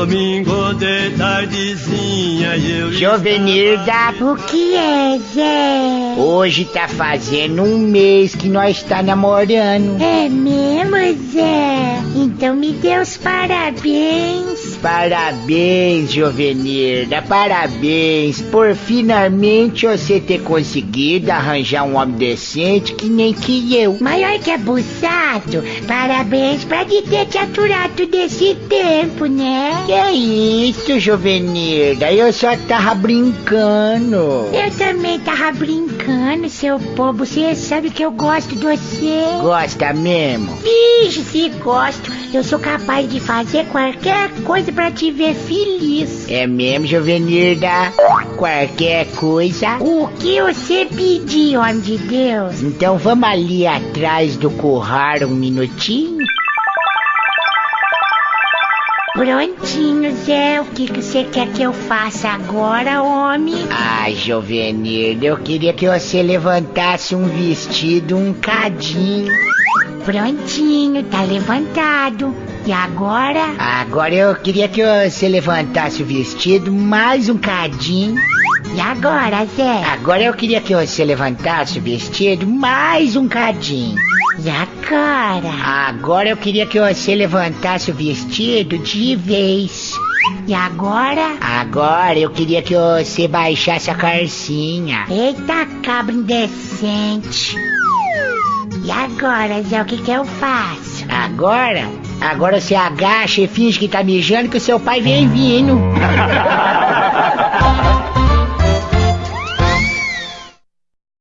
domingo de tardezinha eu Jovenilda, O que é, Zé? Hoje tá fazendo um mês que nós tá namorando. É mesmo, Zé? Então me dê os parabéns. Parabéns, Jovenilda, parabéns por finalmente você ter conseguido arranjar um homem decente que nem que eu. Maior que abusado. Parabéns pra de ter te aturado desse tempo, né? Que isso, Jovenilda, eu só tava brincando. Eu também tava brincando, seu bobo. Você sabe que eu gosto de você. Gosta mesmo? Vixe, se gosto. Eu sou capaz de fazer qualquer coisa pra te ver feliz. É mesmo, Jovenilda? Qualquer coisa? O que você pedir, homem de Deus? Então vamos ali atrás do curral um minutinho? Prontinho, Zé. O que, que você quer que eu faça agora, homem? Ai, Jovenilda, eu queria que você levantasse um vestido, um cadinho. Prontinho, tá levantado. E agora? Agora eu queria que você levantasse o vestido, mais um cadinho. E agora, Zé? Agora eu queria que você levantasse o vestido, mais um cadinho. E agora? Agora eu queria que você levantasse o vestido de vez. E agora? Agora eu queria que você baixasse a calcinha. Eita, cabra indecente. E agora, Zé, o que que eu faço? Agora, agora você agacha e finge que tá mijando que o seu pai vem vindo.